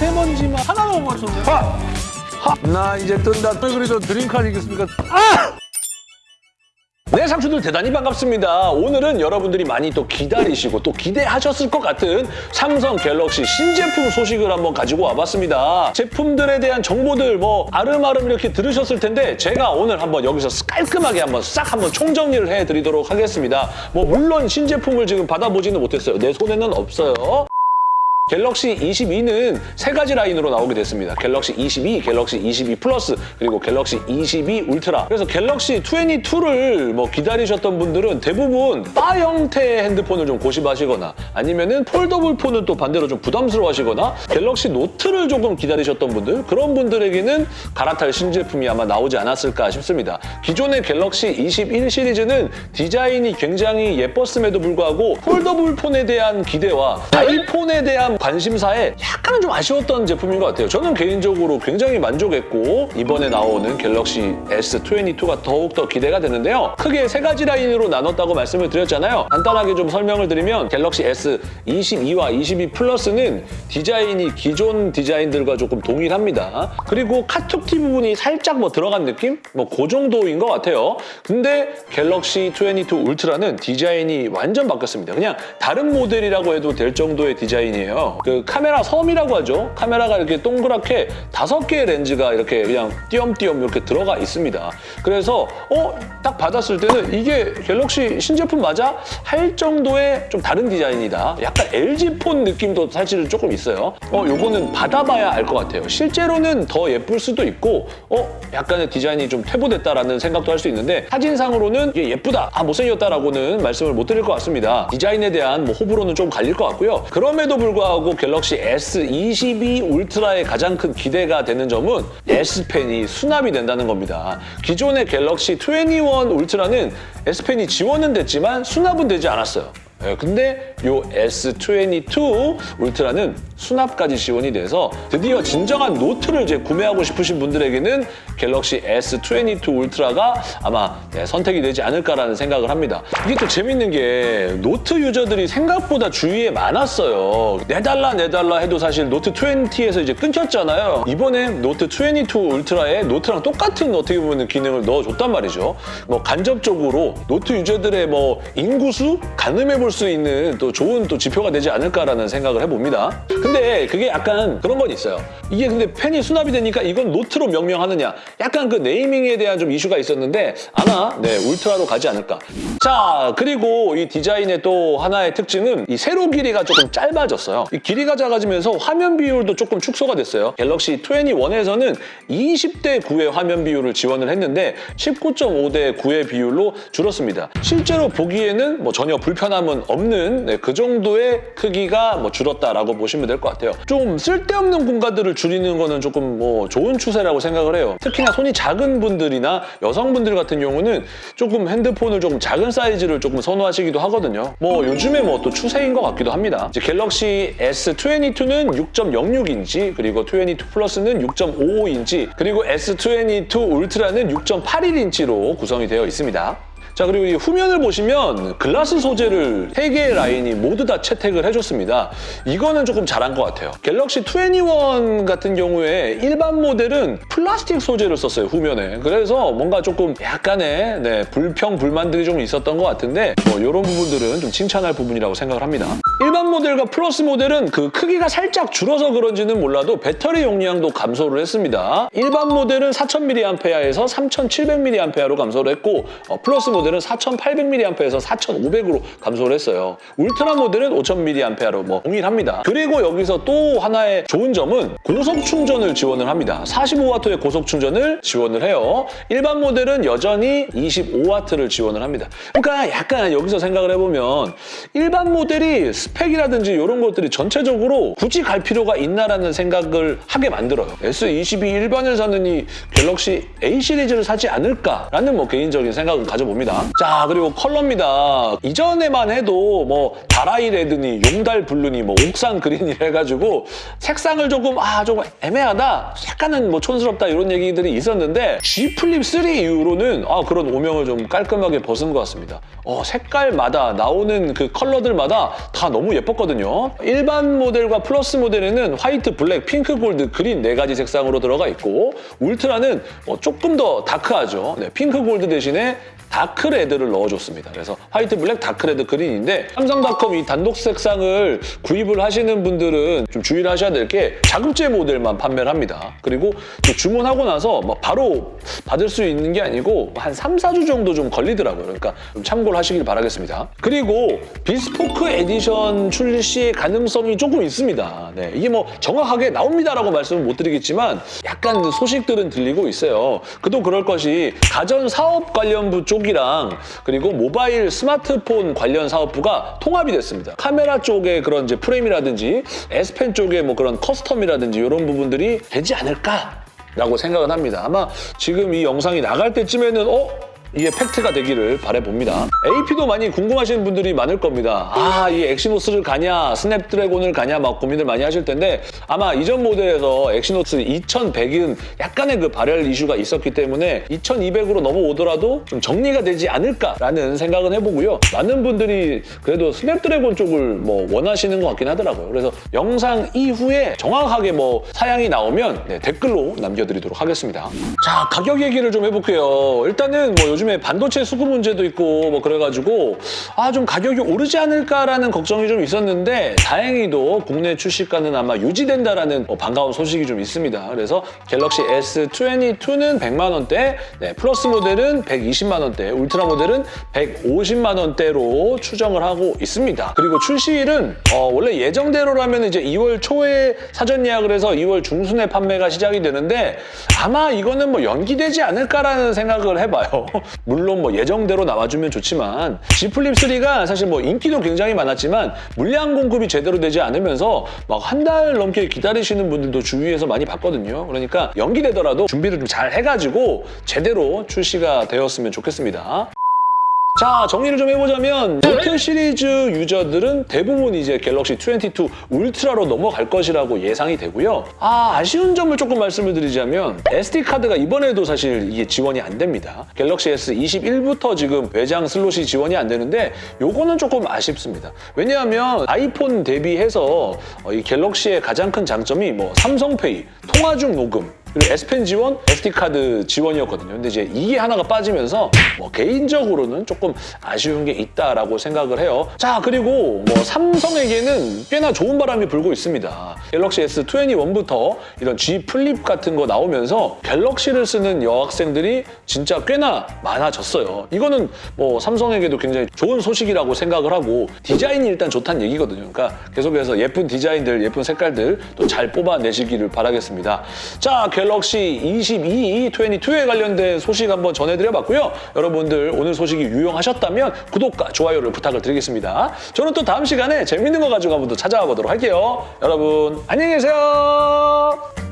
미세먼지만 하나도 못 맞췄네. 하! 하! 나 이제 뜬다. 왜 그래도 드림카 아니겠습니까? 네, 상추들 대단히 반갑습니다. 오늘은 여러분들이 많이 또 기다리시고 또 기대하셨을 것 같은 삼성 갤럭시 신제품 소식을 한번 가지고 와봤습니다. 제품들에 대한 정보들 뭐 아름아름 이렇게 들으셨을 텐데 제가 오늘 한번 여기서 깔끔하게 한번 싹 한번 총정리를 해드리도록 하겠습니다. 뭐 물론 신제품을 지금 받아보지는 못했어요. 내 손에는 없어요. 갤럭시 22는 세 가지 라인으로 나오게 됐습니다. 갤럭시 22, 갤럭시 22 플러스, 그리고 갤럭시 22 울트라. 그래서 갤럭시 22를 뭐 기다리셨던 분들은 대부분 바 형태의 핸드폰을 좀 고심하시거나 아니면은 폴더블 폰은 또 반대로 좀 부담스러워하시거나 갤럭시 노트를 조금 기다리셨던 분들 그런 분들에게는 갈아탈 신제품이 아마 나오지 않았을까 싶습니다. 기존의 갤럭시 21 시리즈는 디자인이 굉장히 예뻤음에도 불구하고 폴더블 폰에 대한 기대와 아이폰에 대한 관심사에 약간은 좀 아쉬웠던 제품인 것 같아요. 저는 개인적으로 굉장히 만족했고 이번에 나오는 갤럭시 S22가 더욱더 기대가 되는데요. 크게 세 가지 라인으로 나눴다고 말씀을 드렸잖아요. 간단하게 좀 설명을 드리면 갤럭시 S22와 22 플러스는 디자인이 기존 디자인들과 조금 동일합니다. 그리고 카툭튀 부분이 살짝 뭐 들어간 느낌? 뭐 그 정도인 것 같아요. 근데 갤럭시 22 울트라는 디자인이 완전 바뀌었습니다. 그냥 다른 모델이라고 해도 될 정도의 디자인이에요. 그 카메라 섬이라고 하죠. 카메라가 이렇게 동그랗게 다섯 개의 렌즈가 이렇게 그냥 띄엄띄엄 이렇게 들어가 있습니다. 그래서 어? 딱 받았을 때는 이게 갤럭시 신제품 맞아? 할 정도의 좀 다른 디자인이다. 약간 LG 폰 느낌도 사실은 조금 있어요. 어, 요거는 받아봐야 알 것 같아요. 실제로는 더 예쁠 수도 있고 어? 약간의 디자인이 좀 퇴보됐다라는 생각도 할 수 있는데 사진상으로는 이게 예쁘다, 아 못생겼다라고는 말씀을 못 드릴 것 같습니다. 디자인에 대한 뭐 호불호는 좀 갈릴 것 같고요. 그럼에도 불구하고 갤럭시 S22 울트라의 가장 큰 기대가 되는 점은 S펜이 수납이 된다는 겁니다. 기존의 갤럭시 21 울트라는 S펜이 지원은 됐지만 수납은 되지 않았어요. 예, 근데 요 S22 울트라는 수납까지 지원이 돼서 드디어 진정한 노트를 이제 구매하고 싶으신 분들에게는 갤럭시 S22 울트라가 아마 네, 선택이 되지 않을까라는 생각을 합니다. 이게 또 재밌는 게 노트 유저들이 생각보다 주위에 많았어요. 내달라 내달라 해도 사실 노트 20에서 이제 끊겼잖아요. 이번에 노트 22 울트라에 노트랑 똑같은 어떻게 보면 기능을 넣어줬단 말이죠. 뭐 간접적으로 노트 유저들의 뭐 인구수 가늠해 볼수 있는 또 좋은 또 지표가 되지 않을까라는 생각을 해봅니다. 근데 그게 약간 그런 건 있어요. 이게 근데 펜이 수납이 되니까 이건 노트로 명명하느냐 약간 그 네이밍에 대한 좀 이슈가 있었는데 아마 네 울트라로 가지 않을까. 자 그리고 이 디자인의 또 하나의 특징은 이 세로 길이가 조금 짧아졌어요. 이 길이가 작아지면서 화면 비율도 조금 축소가 됐어요. 갤럭시 21에서는 20대 9의 화면 비율을 지원을 했는데 19.5대 9의 비율로 줄었습니다. 실제로 보기에는 뭐 전혀 불편함은 없는 네, 그 정도의 크기가 뭐 줄었다라고 보시면 될 것 같아요. 좀 쓸데없는 공간들을 줄이는 거는 조금 뭐 좋은 추세라고 생각을 해요. 특히나 손이 작은 분들이나 여성분들 같은 경우는 조금 핸드폰을 조금 작은 사이즈를 조금 선호하시기도 하거든요. 뭐 요즘에 뭐 또 추세인 것 같기도 합니다. 갤럭시 S22는 6.06인치 그리고 22 플러스는 6.55인치 그리고 S22 울트라는 6.81인치로 구성이 되어 있습니다. 자 그리고 이 후면을 보시면 글라스 소재를 3개의 라인이 모두 다 채택을 해줬습니다. 이거는 조금 잘한 것 같아요. 갤럭시 21 같은 경우에 일반 모델은 플라스틱 소재를 썼어요, 후면에. 그래서 뭔가 조금 약간의 네, 불평, 불만들이 좀 있었던 것 같은데 뭐 이런 부분들은 좀 칭찬할 부분이라고 생각을 합니다. 일반 모델과 플러스 모델은 그 크기가 살짝 줄어서 그런지는 몰라도 배터리 용량도 감소를 했습니다. 일반 모델은 4000mAh에서 3700mAh로 감소를 했고 어, 플러스 모델은 4800mAh에서 4500으로 감소를 했어요. 울트라 모델은 5000mAh로 뭐 동일합니다. 그리고 여기서 또 하나의 좋은 점은 고속 충전을 지원을 합니다. 45W의 고속 충전을 지원을 해요. 일반 모델은 여전히 25W를 지원을 합니다. 그러니까 약간 여기서 생각을 해보면 일반 모델이 스펙이라든지 이런 것들이 전체적으로 굳이 갈 필요가 있나라는 생각을 하게 만들어요. S22 일반을 이 갤럭시 A 시리즈를 사지 않을까라는 뭐 개인적인 생각을 가져봅니다. 자 그리고 컬러입니다. 이전에만 해도 뭐 다라이 레드니 용달 블루니 뭐 옥상 그린이 해가지고 색상을 조금 아 조금 애매하다 약간은 뭐 촌스럽다 이런 얘기들이 있었는데 Z 플립 3 이후로는 아 그런 오명을 좀 깔끔하게 벗은 것 같습니다. 어 색깔마다 나오는 그 컬러들마다 다 너무 예뻤거든요. 일반 모델과 플러스 모델에는 화이트, 블랙, 핑크, 골드, 그린 네 가지 색상으로 들어가 있고 울트라는 어, 조금 더 다크하죠. 네, 핑크, 골드 대신에 다크 레드를 넣어줬습니다. 그래서 화이트, 블랙, 다크 레드, 그린인데 삼성닷컴 이 단독 색상을 구입을 하시는 분들은 좀 주의를 하셔야 될 게 자급제 모델만 판매를 합니다. 그리고 또 주문하고 나서 막 바로 받을 수 있는 게 아니고 한 3, 4주 정도 좀 걸리더라고요. 그러니까 좀 참고를 하시길 바라겠습니다. 그리고 비스포크 에디션 출시 가능성이 조금 있습니다. 네, 이게 뭐 정확하게 나옵니다라고 말씀은 못 드리겠지만 약간 소식들은 들리고 있어요. 그도 그럴 것이 가전 사업 관련부 쪽이랑 그리고 모바일 스마트폰 관련 사업부가 통합이 됐습니다. 카메라 쪽에 그런 이제 프레임이라든지 S펜 쪽에 뭐 그런 custom이라든지 이런 부분들이 되지 않을까 라고 생각은 합니다. 아마 지금 이 영상이 나갈 때쯤에는 어? 이게 팩트가 되기를 바라봅니다. AP도 많이 궁금하시는 분들이 많을 겁니다. 아, 이 엑시노스를 가냐, 스냅드래곤을 가냐 막 고민을 많이 하실 텐데 아마 이전 모델에서 엑시노스 2100은 약간의 그 발열 이슈가 있었기 때문에 2200으로 넘어오더라도 좀 정리가 되지 않을까라는 생각은 해보고요. 많은 분들이 그래도 스냅드래곤 쪽을 뭐 원하시는 것 같긴 하더라고요. 그래서 영상 이후에 정확하게 뭐 사양이 나오면 네, 댓글로 남겨드리도록 하겠습니다. 자, 가격 얘기를 좀 해볼게요. 일단은 뭐 요즘에 반도체 수급 문제도 있고 뭐 그래가지고 아 좀 가격이 오르지 않을까라는 걱정이 좀 있었는데 다행히도 국내 출시가는 아마 유지된다라는 뭐 반가운 소식이 좀 있습니다. 그래서 갤럭시 S22는 100만 원대, 네, 플러스 모델은 120만 원대, 울트라 모델은 150만 원대로 추정을 하고 있습니다. 그리고 출시일은 어, 원래 예정대로라면 이제 2월 초에 사전 예약을 해서 2월 중순에 판매가 시작이 되는데 아마 이거는 뭐 연기되지 않을까라는 생각을 해봐요. 물론 뭐 예정대로 나와주면 좋지만 Z 플립 3가 사실 뭐 인기도 굉장히 많았지만 물량 공급이 제대로 되지 않으면서 막 한 달 넘게 기다리시는 분들도 주위에서 많이 봤거든요. 그러니까 연기되더라도 준비를 좀 잘 해가지고 제대로 출시가 되었으면 좋겠습니다. 자 정리를 좀 해보자면 노트 시리즈 유저들은 대부분 이제 갤럭시 22 울트라로 넘어갈 것이라고 예상이 되고요. 아 아쉬운 점을 조금 말씀을 드리자면 SD 카드가 이번에도 사실 이게 지원이 안 됩니다. 갤럭시 S 21부터 지금 외장 슬롯이 지원이 안 되는데 요거는 조금 아쉽습니다. 왜냐하면 아이폰 대비해서 어, 이 갤럭시의 가장 큰 장점이 뭐 삼성페이, 통화 중 녹음 그리고 S펜 지원, SD카드 지원이었거든요. 근데 이제 이게 하나가 빠지면서 뭐 개인적으로는 조금 아쉬운 게 있다라고 생각을 해요. 자, 그리고 뭐 삼성에게는 꽤나 좋은 바람이 불고 있습니다. 갤럭시 S21부터 이런 Z 플립 같은 거 나오면서 갤럭시를 쓰는 여학생들이 진짜 꽤나 많아졌어요. 이거는 뭐 삼성에게도 굉장히 좋은 소식이라고 생각을 하고 디자인이 일단 좋다는 얘기거든요. 그러니까 계속해서 예쁜 디자인들, 예쁜 색깔들 또 잘 뽑아내시기를 바라겠습니다. 자, 갤럭시 22, 22에 관련된 소식 한번 전해드려봤고요. 여러분들 오늘 소식이 유용하셨다면 구독과 좋아요를 부탁을 드리겠습니다. 저는 또 다음 시간에 재밌는 거 가지고 한번 또 찾아와 보도록 할게요. 여러분 안녕히 계세요.